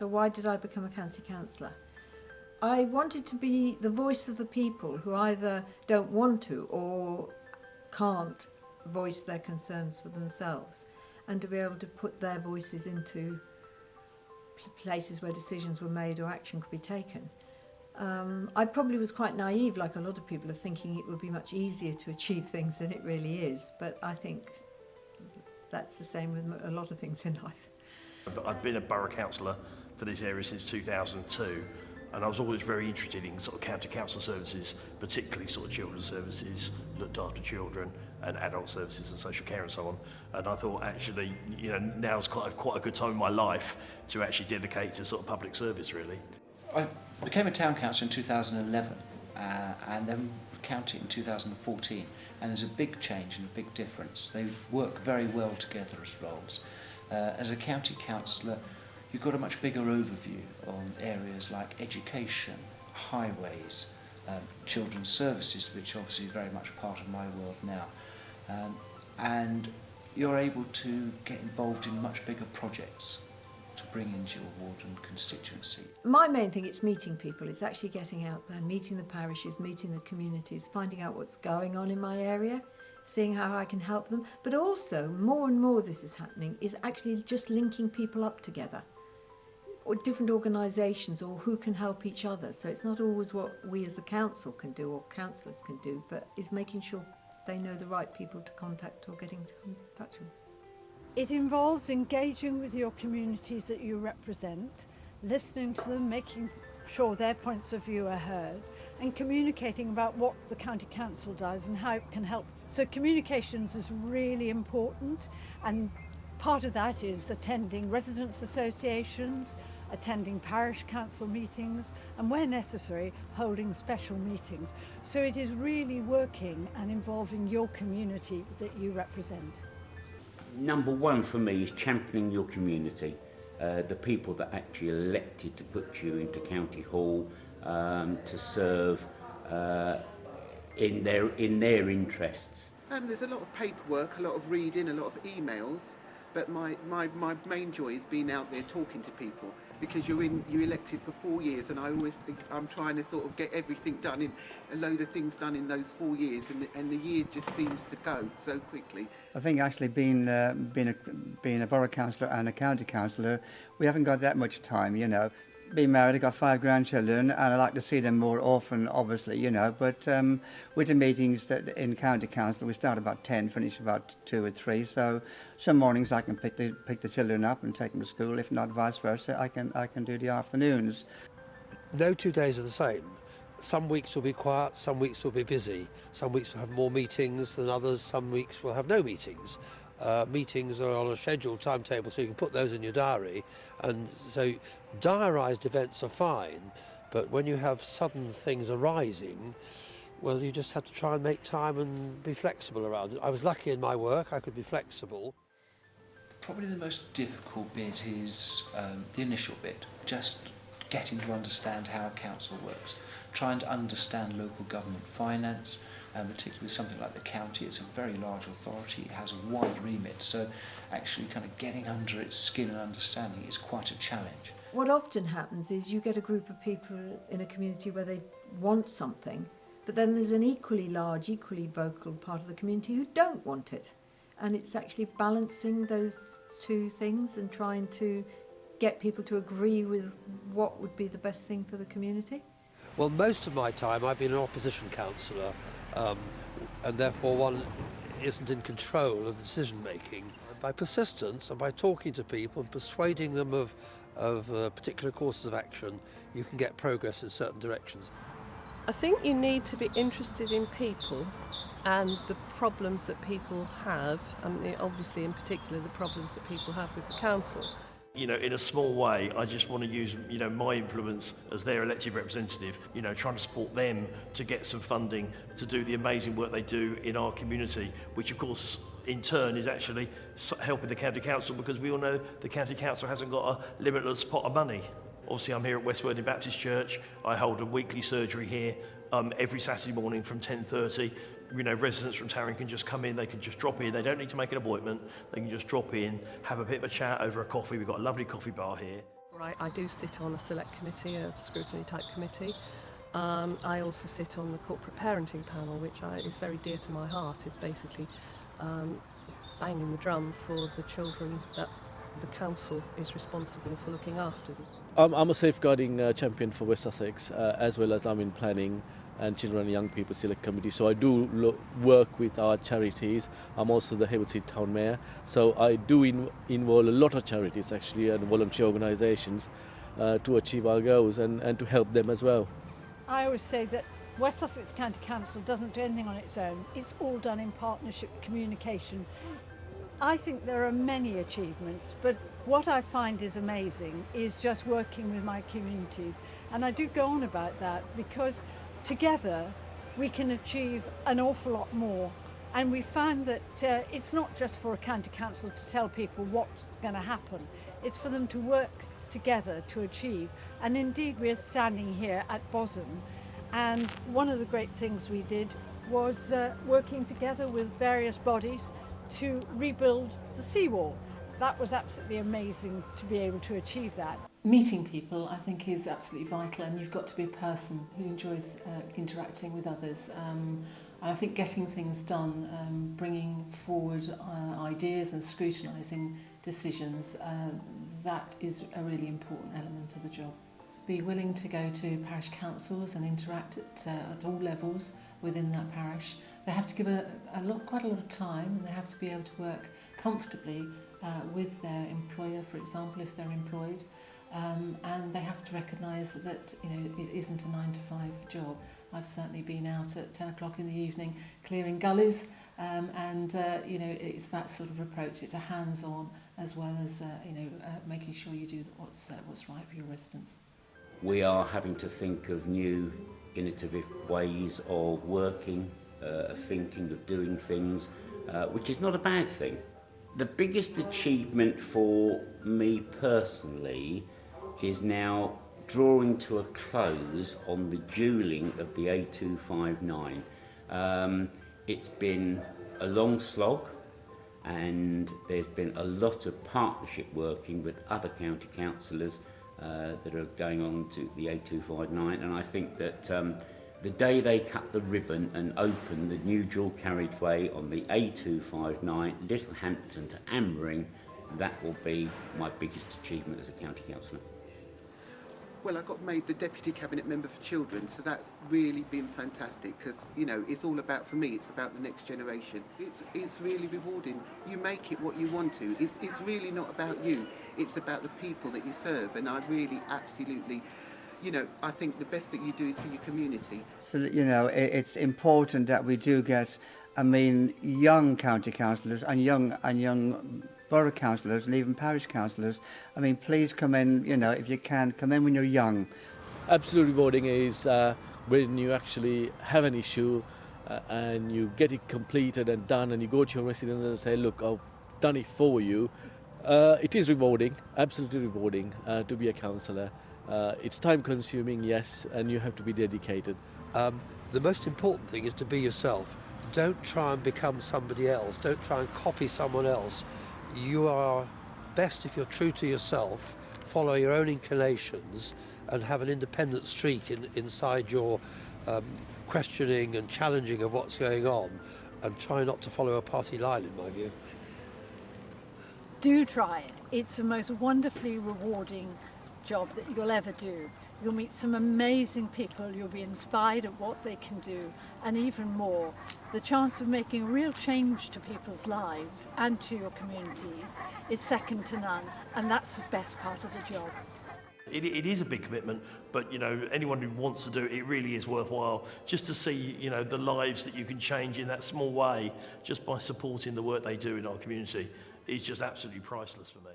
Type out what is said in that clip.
So why did I become a county councillor? I wanted to be the voice of the people who either don't want to or can't voice their concerns for themselves and to be able to put their voices into places where decisions were made or action could be taken. Um, I probably was quite naive, like a lot of people, of thinking it would be much easier to achieve things than it really is. But I think that's the same with a lot of things in life. I've been a borough councillor for this area since 2002 and I was always very interested in sort of county council services, particularly sort of children's services, looked after children and adult services and social care and so on. And I thought actually, you know, now's quite a, quite a good time in my life to actually dedicate to sort of public service really. I became a town council in 2011 uh, and then county in 2014 and there's a big change and a big difference. They work very well together as roles. Uh, as a county councillor, you've got a much bigger overview on areas like education, highways, um, children's services, which obviously is very much part of my world now. Um, and you're able to get involved in much bigger projects to bring into your ward and constituency. My main thing is meeting people. It's actually getting out there, meeting the parishes, meeting the communities, finding out what's going on in my area, seeing how I can help them. But also, more and more this is happening, is actually just linking people up together or different organisations or who can help each other. So it's not always what we as the council can do or councillors can do, but is making sure they know the right people to contact or getting to touch with. It involves engaging with your communities that you represent, listening to them, making sure their points of view are heard, and communicating about what the County Council does and how it can help. So communications is really important and part of that is attending residents associations, attending parish council meetings and where necessary holding special meetings. So it is really working and involving your community that you represent. Number one for me is championing your community. Uh, the people that actually elected to put you into County Hall um, to serve uh, in their in their interests. Um, there's a lot of paperwork, a lot of reading, a lot of emails, but my, my, my main joy is being out there talking to people because you're in you're elected for four years and I always I'm trying to sort of get everything done in a load of things done in those four years and the, and the year just seems to go so quickly. I think actually being uh, being a being a borough councillor and a county councillor we haven't got that much time you know been married, I've got five grandchildren, and I like to see them more often, obviously, you know. But um, with the meetings that in county council. We start about 10, finish about two or three. So some mornings I can pick the pick the children up and take them to school. If not, vice versa, I can I can do the afternoons. No two days are the same. Some weeks will be quiet, some weeks will be busy. Some weeks will have more meetings than others. Some weeks will have no meetings. Uh, meetings are on a scheduled timetable so you can put those in your diary and so diarised events are fine but when you have sudden things arising well you just have to try and make time and be flexible around it. I was lucky in my work I could be flexible. Probably the most difficult bit is um, the initial bit, just getting to understand how a council works, trying to understand local government finance, and particularly with something like the county, it's a very large authority, it has a wide remit, so actually kind of getting under its skin and understanding is quite a challenge. What often happens is you get a group of people in a community where they want something, but then there's an equally large, equally vocal part of the community who don't want it. And it's actually balancing those two things and trying to get people to agree with what would be the best thing for the community. Well, most of my time I've been an opposition councillor um, and therefore one isn't in control of the decision making. By persistence and by talking to people and persuading them of, of uh, particular courses of action, you can get progress in certain directions. I think you need to be interested in people and the problems that people have, I mean, obviously in particular the problems that people have with the council. You know, in a small way, I just want to use, you know, my influence as their elected representative, you know, trying to support them to get some funding to do the amazing work they do in our community, which of course in turn is actually helping the county council because we all know the county council hasn't got a limitless pot of money. Obviously, I'm here at West Worthing Baptist Church. I hold a weekly surgery here um, every Saturday morning from 10.30 you know, residents from Tarring can just come in, they can just drop in, they don't need to make an appointment, they can just drop in, have a bit of a chat over a coffee, we've got a lovely coffee bar here. Right, I do sit on a select committee, a scrutiny type committee. Um, I also sit on the corporate parenting panel, which I, is very dear to my heart. It's basically um, banging the drum for the children that the council is responsible for looking after. I'm, I'm a safeguarding uh, champion for West Sussex, uh, as well as I'm in planning and children and young people select committee. So I do lo- work with our charities. I'm also the Hayward town mayor. So I do in- involve a lot of charities actually and volunteer organisations uh, to achieve our goals and, and to help them as well. I always say that West Sussex County Council doesn't do anything on its own. It's all done in partnership communication. I think there are many achievements, but what I find is amazing is just working with my communities. And I do go on about that because together we can achieve an awful lot more. And we found that uh, it's not just for a county council to tell people what's going to happen, it's for them to work together to achieve. And indeed, we're standing here at Bosham, and one of the great things we did was uh, working together with various bodies to rebuild the seawall. that was absolutely amazing to be able to achieve that. Meeting people I think is absolutely vital and you've got to be a person who enjoys uh, interacting with others. Um, and I think getting things done, um, bringing forward uh, ideas and scrutinising decisions, uh, that is a really important element of the job. To be willing to go to parish councils and interact at, uh, at all levels within that parish. They have to give a, a lot, quite a lot of time and they have to be able to work comfortably uh, with their employer, for example, if they're employed. Um, and they have to recognise that, you know it isn't a nine to five job. I've certainly been out at 10 o'clock in the evening clearing gullies um, and uh, you know it's that sort of approach. It's a hands-on as well as uh, you know uh, making sure you do what's uh, what's right for your residents. We are having to think of new innovative ways of working, uh, of thinking, of doing things, uh, which is not a bad thing. The biggest achievement for me personally is now drawing to a close on the dualling of the A259. Um, it's been a long slog and there's been a lot of partnership working with other county councillors uh, that are going on to the A259 and I think that um, the day they cut the ribbon and open the new dual carriageway on the A259 Littlehampton to Angmering that will be my biggest achievement as a county councillor. Well, I got made the Deputy Cabinet Member for Children, so that's really been fantastic because, you know, it's all about, for me, it's about the next generation. It's, it's really rewarding. You make it what you want to. It's, it's really not about you. It's about the people that you serve, and I really absolutely you know, I think the best that you do is for your community. So, you know, it, it's important that we do get, I mean, young county councillors and young and young borough councillors and even parish councillors. I mean, please come in, you know, if you can, come in when you're young. Absolutely rewarding is uh, when you actually have an issue uh, and you get it completed and done and you go to your residents and say, look, I've done it for you. Uh, it is rewarding, absolutely rewarding uh, to be a councillor. Uh, it's time consuming, yes, and you have to be dedicated. Um, the most important thing is to be yourself. Don't try and become somebody else. Don't try and copy someone else. You are best if you're true to yourself, follow your own inclinations, and have an independent streak in, inside your um, questioning and challenging of what's going on, and try not to follow a party line, in my view. Do try it. It's the most wonderfully rewarding job that you'll ever do. You'll meet some amazing people, you'll be inspired at what they can do, and even more, the chance of making real change to people's lives and to your communities is second to none, and that's the best part of the job. It, it is a big commitment, but you know anyone who wants to do it, it really is worthwhile. Just to see you know the lives that you can change in that small way, just by supporting the work they do in our community, is just absolutely priceless for me.